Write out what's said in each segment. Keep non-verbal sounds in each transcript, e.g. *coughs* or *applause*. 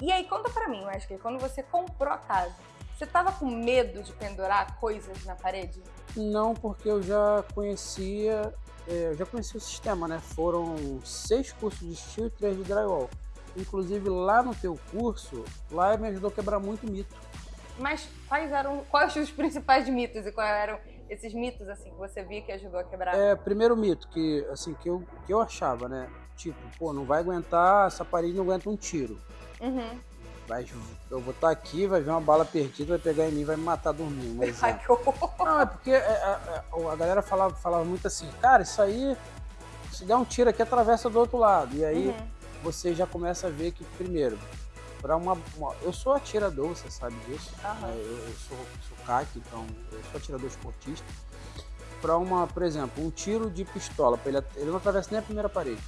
E aí, conta pra mim, Wesley, quando você comprou a casa, você tava com medo de pendurar coisas na parede? Não, porque eu já conhecia, é, eu já conhecia o sistema, né? Foram seis cursos de steel e três de drywall. Inclusive lá no teu curso, lá me ajudou a quebrar muito mito. Mas quais eram, quais os principais mitos e quais eram esses mitos assim que você via que ajudou a quebrar? É, primeiro mito que assim que eu que eu achava, né? Tipo, pô, não vai aguentar, essa parede não aguenta um tiro. Uhum. Vai, eu vou estar aqui, vai ver uma bala perdida, vai pegar em mim, vai me matar dormindo. Mas, Ai, *laughs* que horror. Não, é porque é, é, a galera falava, falava muito assim, cara, isso aí, se der um tiro aqui, atravessa do outro lado. E aí Uhum. você já começa a ver que, primeiro, para uma, uma- Eu sou atirador, você sabe disso. Né? Eu, eu sou, sou CAC, então eu sou atirador esportista. Para uma, por exemplo, um tiro de pistola, ele, ele não atravessa nem a primeira parede.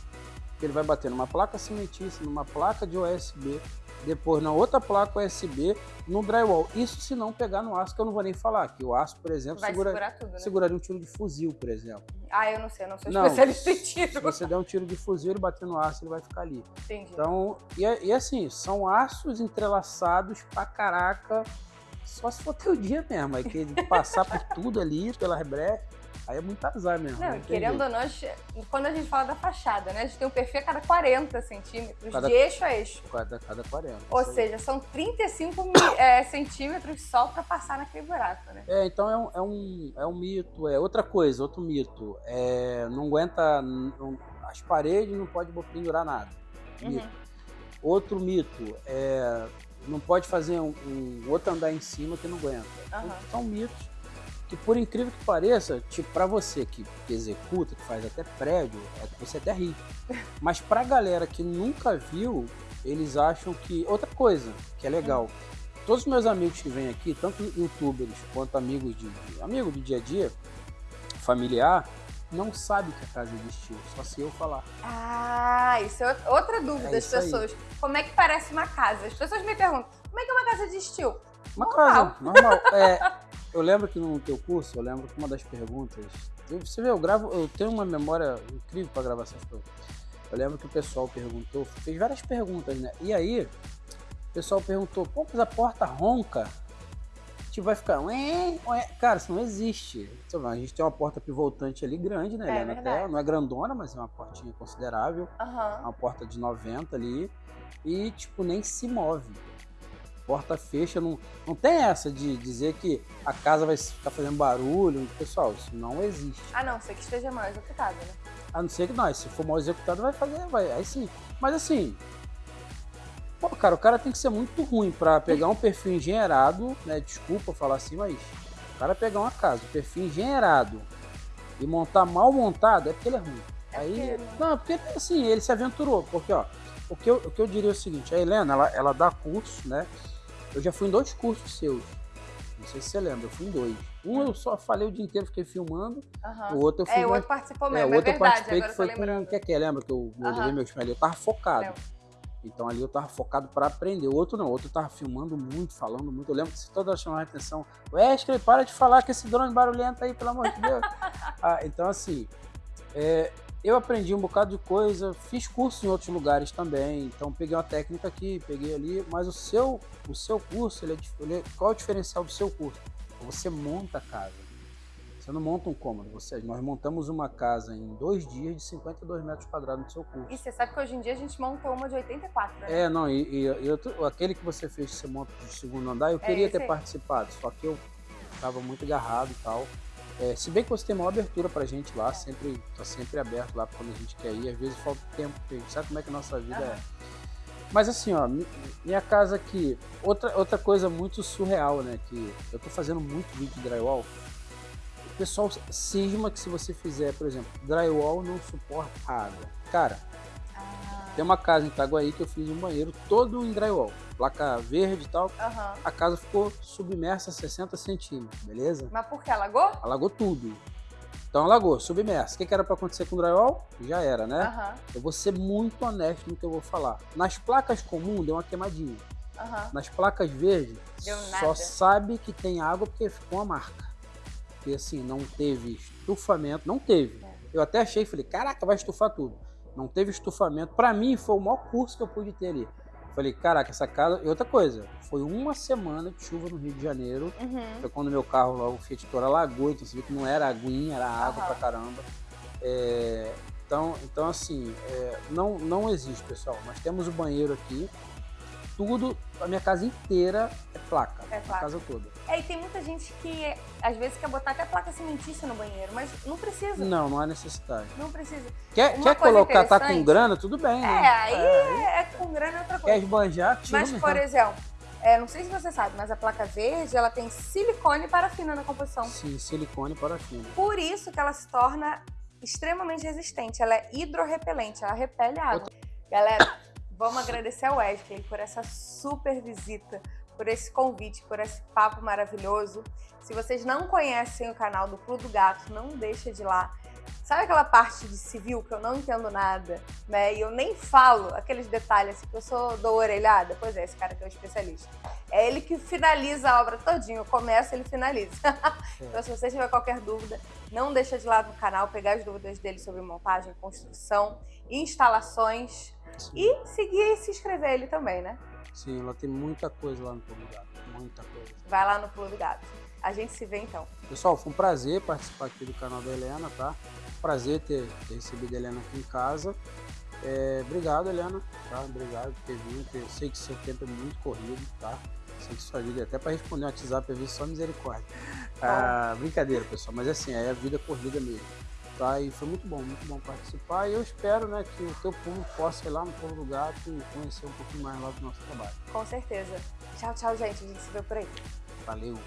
Ele vai bater numa placa cimentícia, numa placa de USB, depois na outra placa USB, no drywall. Isso se não pegar no aço, que eu não vou nem falar. Que o aço, por exemplo, Vai segura- segurar tudo, né? seguraria um tiro de fuzil, por exemplo. Ah, eu não sei, eu não sou Não, especialista em Se tiro. você der um tiro de fuzil e bater no aço, ele vai ficar ali. Entendi. Então, e, é- e assim, são aços entrelaçados pra caraca. Só se for *laughs* teu dia mesmo. Aí que passar por tudo ali, pelas brechas, aí é muito azar mesmo. Não, tem querendo jeito. ou não, quando a gente fala da fachada, né? A gente tem um perfil a cada 40 centímetros, Cada- de eixo a eixo. Cada, cada 40. Ou isso aí. seja, são 35 mi- *coughs* é, centímetros só pra passar naquele buraco, né? É, então é um, é, um, é um mito. É outra coisa, outro mito. É, não aguenta. não- as paredes não pode pendurar nada. Mito. Uhum. Outro mito é. Não pode fazer um, um outro andar em cima que não aguenta. Aham. São mitos que, por incrível que pareça, tipo, pra você que, que executa, que faz até prédio, é, você até ri. *laughs* Mas pra galera que nunca viu, eles acham que. Outra coisa que é legal. Todos os meus amigos que vêm aqui, tanto youtubers quanto amigos de, de amigo do dia a dia, familiar, não sabe que a casa existiu, só se eu falar. Ah, isso é outra dúvida É das isso aí. pessoas. Como é que parece uma casa? As pessoas me perguntam, como é que é uma casa de estilo? Uma Normal. casa, normal. É, *laughs* eu lembro que no teu curso, eu lembro que uma das perguntas. Você vê, eu gravo, eu tenho uma memória incrível para gravar essas coisas. Eu lembro que o pessoal perguntou, fez várias perguntas, né? E aí, o pessoal perguntou, pô, mas a porta ronca? Tipo, vai ficar. Ué, ué. Cara, isso não existe. Lá, A gente tem uma porta pivotante ali grande, né? É Helena? verdade. Até, não é grandona, mas é uma portinha considerável. Aham. Uma porta de 90 ali. E, tipo, nem se move. Porta fecha, não, não tem essa de dizer que a casa vai ficar fazendo barulho. Pessoal, isso não existe. Ah, não, sei que esteja mal executado, né? A não ser que nós, se for mal executado, vai fazer, vai, aí sim. Mas assim, pô, cara, o cara tem que ser muito ruim pra pegar um perfil engenheirado, né? Desculpa falar assim, mas o cara pegar uma casa, um perfil engenheirado e montar mal montado, é porque ele é ruim. É Aí, porque- não, porque assim, ele se aventurou, porque ó, o que eu, o que eu diria é o seguinte, a Helena, ela, ela dá curso, né? Eu já fui em dois cursos seus. Não sei se você lembra, eu fui em dois. Um eu só falei o dia inteiro, fiquei filmando. Aham. O outro eu fui É, o outro participou é, mesmo, o é, outro eu verdade, participei agora que eu foi com o que é que é, lembra que eu levei meu espelho? Eu tava focado. Então ali eu tava focado pra aprender. O outro não, o outro eu tava filmando muito, falando muito. Eu lembro que toda hora chamava a atenção. Wesley, para de falar com esse drone barulhento aí, pelo amor de Deus. *laughs* Ah, então assim, é, eu aprendi um bocado de coisa, fiz curso em outros lugares também. Então peguei uma técnica aqui, peguei ali. Mas o seu, o seu curso, ele é, ele é- qual é o diferencial do seu curso? Você monta a casa. Você não monta um cômodo. Você, nós montamos uma casa em dois dias de 52 metros quadrados no seu curso. E você sabe que hoje em dia a gente monta uma de 84, né? É, não, e, e- e outro- aquele que você fez que você monta de segundo andar, eu É queria ter aí. participado, só que eu tava muito agarrado e tal. É, se bem que você tem maior abertura pra gente lá, sempre, tá sempre aberto lá quando a gente quer ir, às vezes falta tempo, porque a gente sabe como é que a nossa vida é. Mas assim, ó, mi- minha casa aqui, outra, outra coisa muito surreal, né, que eu tô fazendo muito vídeo de drywall, o pessoal cisma que se você fizer, por exemplo, drywall não suporta água. Cara, Ah, tem uma casa em Itaguaí que eu fiz um banheiro todo em drywall, placa verde e tal. Aham. A casa ficou submersa a 60 centímetros, beleza? Mas por que? Alagou? Alagou tudo. Então alagou, submersa. O que, que era para acontecer com o drywall? Já era, né? Aham. Eu vou ser muito honesto no que eu vou falar. Nas placas comuns deu uma queimadinha. Aham. Nas placas verdes, só sabe que tem água porque ficou uma marca. Porque assim, não teve estufamento, não teve. É. Eu até achei, falei, caraca, vai estufar tudo. Não teve estufamento. Pra mim, foi o maior curso que eu pude ter ali. Falei, caraca, essa casa. E outra coisa, foi uma semana de chuva no Rio de Janeiro. Uhum. Foi quando meu carro lá, o Fiat Toro, alagou, então você viu que não era aguinha, era água Aham. pra caramba. É, então, então, assim, é, não, não existe, pessoal. Nós temos o banheiro aqui. Tudo, a minha casa inteira é placa. É A placa. casa toda. É, e tem muita gente que às vezes quer botar até placa cimentícia no banheiro, mas não precisa. Não, não há necessidade. Não precisa. Quer, Uma quer colocar, tá com grana, tudo bem, É, né? aí É, é, é com grana é outra Quer coisa. esbanjar, tira Mas, mesmo. por exemplo, é, não sei se você sabe, mas a placa verde ela tem silicone e parafina na composição. Sim, silicone parafina. Por isso que ela se torna extremamente resistente. Ela é hidrorrepelente, ela repele a água. Galera, vamos agradecer ao Wesley por essa super visita, por esse convite, por esse papo maravilhoso. Se vocês não conhecem o canal do Clube do Gato, não deixa de ir lá. Sabe aquela parte de civil que eu não entendo nada, né? E eu nem falo aqueles detalhes, assim, que eu sou dou orelhada? Pois é, esse cara que é o especialista. É ele que finaliza a obra todinho, começa, ele finaliza. *laughs* então, se você tiver qualquer dúvida, não deixa de lá no canal, pegar as dúvidas dele sobre montagem, construção, instalações Sim. e seguir e se inscrever ele também, né? Sim, ela tem muita coisa lá no do Gato. Muita coisa. Vai lá no do Gato. A gente se vê então. Pessoal, foi um prazer participar aqui do canal da Helena, tá? Prazer ter, ter recebido a Helena aqui em casa. É, obrigado, Helena, tá? Obrigado por ter vindo. Eu sei que seu tempo é muito corrido, tá? Sei que sua vida, até para responder um WhatsApp, eu vi só misericórdia. *laughs* Ah, brincadeira, pessoal, mas assim, é a vida corrida mesmo. Tá? E foi muito bom, muito bom participar. E eu espero né, que o teu público possa ir lá no do Gato e conhecer um pouquinho mais lá do nosso trabalho. Com certeza. Tchau, tchau, gente. A gente se vê por aí. Valeu!